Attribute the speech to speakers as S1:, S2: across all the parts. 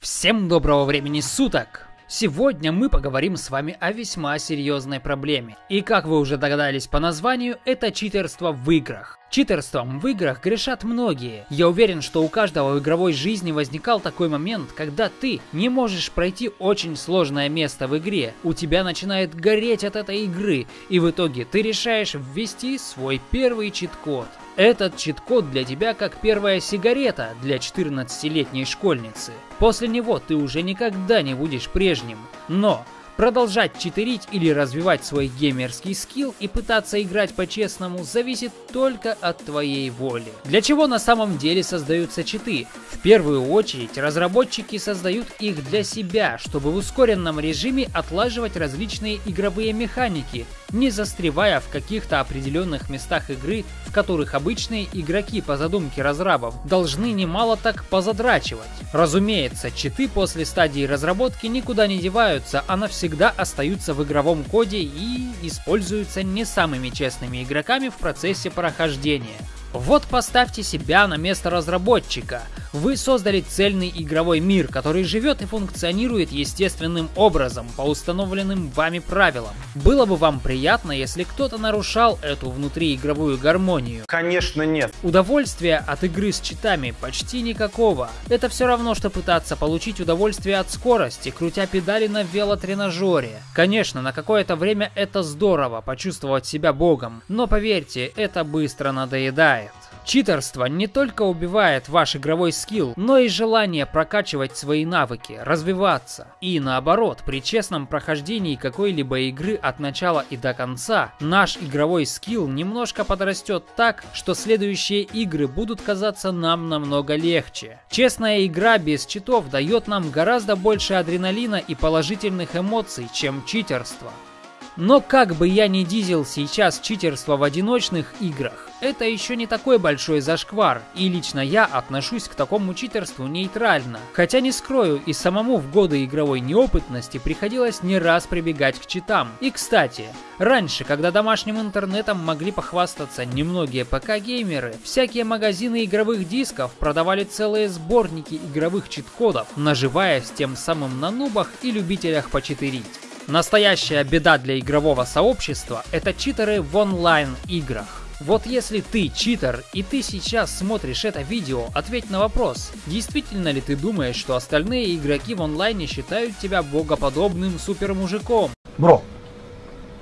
S1: Всем доброго времени суток! Сегодня мы поговорим с вами о весьма серьезной проблеме. И как вы уже догадались по названию, это читерство в играх. Читерством в играх грешат многие. Я уверен, что у каждого в игровой жизни возникал такой момент, когда ты не можешь пройти очень сложное место в игре. У тебя начинает гореть от этой игры, и в итоге ты решаешь ввести свой первый чит-код. Этот чит-код для тебя как первая сигарета для 14-летней школьницы. После него ты уже никогда не будешь прежним. Но Продолжать читерить или развивать свой геймерский скилл и пытаться играть по-честному зависит только от твоей воли. Для чего на самом деле создаются читы? В первую очередь разработчики создают их для себя, чтобы в ускоренном режиме отлаживать различные игровые механики, не застревая в каких-то определенных местах игры, в которых обычные игроки по задумке разрабов должны немало так позадрачивать. Разумеется, читы после стадии разработки никуда не деваются, а навсегда всегда остаются в игровом коде и используются не самыми честными игроками в процессе прохождения. Вот поставьте себя на место разработчика. Вы создали цельный игровой мир, который живет и функционирует естественным образом, по установленным вами правилам. Было бы вам приятно, если кто-то нарушал эту внутриигровую гармонию?
S2: Конечно нет.
S1: Удовольствия от игры с читами почти никакого. Это все равно, что пытаться получить удовольствие от скорости, крутя педали на велотренажере. Конечно, на какое-то время это здорово, почувствовать себя богом, но поверьте, это быстро надоедает. Читерство не только убивает ваш игровой скилл, но и желание прокачивать свои навыки, развиваться. И наоборот, при честном прохождении какой-либо игры от начала и до конца, наш игровой скилл немножко подрастет так, что следующие игры будут казаться нам намного легче. Честная игра без читов дает нам гораздо больше адреналина и положительных эмоций, чем читерство. Но как бы я ни дизел сейчас читерство в одиночных играх, это еще не такой большой зашквар, и лично я отношусь к такому читерству нейтрально. Хотя не скрою, и самому в годы игровой неопытности приходилось не раз прибегать к читам. И кстати, раньше, когда домашним интернетом могли похвастаться немногие ПК-геймеры, всякие магазины игровых дисков продавали целые сборники игровых чит-кодов, наживаясь тем самым на нубах и любителях почитерить. Настоящая беда для игрового сообщества – это читеры в онлайн-играх. Вот если ты читер и ты сейчас смотришь это видео, ответь на вопрос, действительно ли ты думаешь, что остальные игроки в онлайне считают тебя богоподобным супермужиком?
S2: Бро,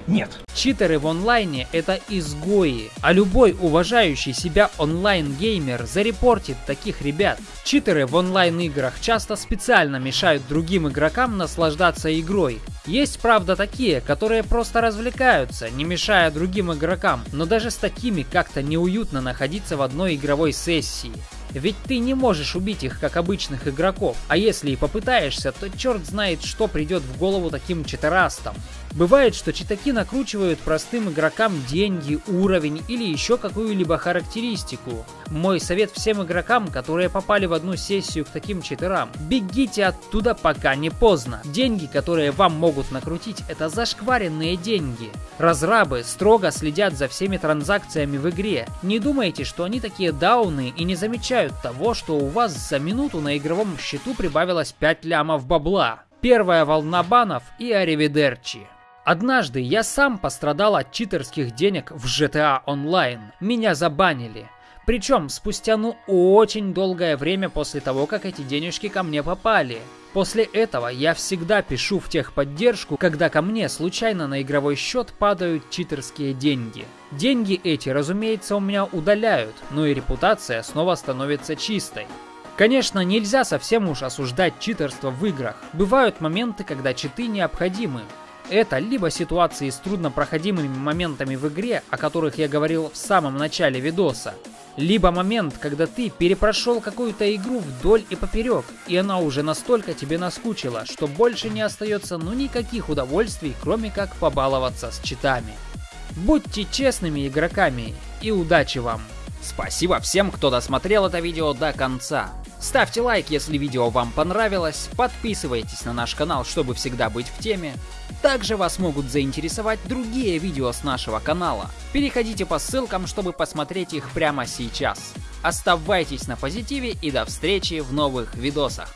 S2: нет.
S1: Читеры в онлайне это изгои, а любой уважающий себя онлайн-геймер зарепортит таких ребят. Читеры в онлайн-играх часто специально мешают другим игрокам наслаждаться игрой. Есть, правда, такие, которые просто развлекаются, не мешая другим игрокам, но даже с такими как-то неуютно находиться в одной игровой сессии. Ведь ты не можешь убить их как обычных игроков, а если и попытаешься, то черт знает, что придет в голову таким читерастам. Бывает, что читаки накручивают простым игрокам деньги, уровень или еще какую-либо характеристику. Мой совет всем игрокам, которые попали в одну сессию к таким читерам, бегите оттуда пока не поздно. Деньги, которые вам могут накрутить, это зашкваренные деньги. Разрабы строго следят за всеми транзакциями в игре. Не думайте, что они такие дауны и не замечают того, что у вас за минуту на игровом счету прибавилось 5 лямов бабла. Первая волна банов и аривидерчи. Однажды я сам пострадал от читерских денег в GTA Online. Меня забанили. Причем спустя ну очень долгое время после того, как эти денежки ко мне попали. После этого я всегда пишу в техподдержку, когда ко мне случайно на игровой счет падают читерские деньги. Деньги эти, разумеется, у меня удаляют, но и репутация снова становится чистой. Конечно, нельзя совсем уж осуждать читерство в играх. Бывают моменты, когда читы необходимы. Это либо ситуации с труднопроходимыми моментами в игре, о которых я говорил в самом начале видоса, либо момент, когда ты перепрошел какую-то игру вдоль и поперек, и она уже настолько тебе наскучила, что больше не остается ну никаких удовольствий, кроме как побаловаться с читами. Будьте честными игроками и удачи вам! Спасибо всем, кто досмотрел это видео до конца. Ставьте лайк, если видео вам понравилось, подписывайтесь на наш канал, чтобы всегда быть в теме. Также вас могут заинтересовать другие видео с нашего канала. Переходите по ссылкам, чтобы посмотреть их прямо сейчас. Оставайтесь на позитиве и до встречи в новых видосах.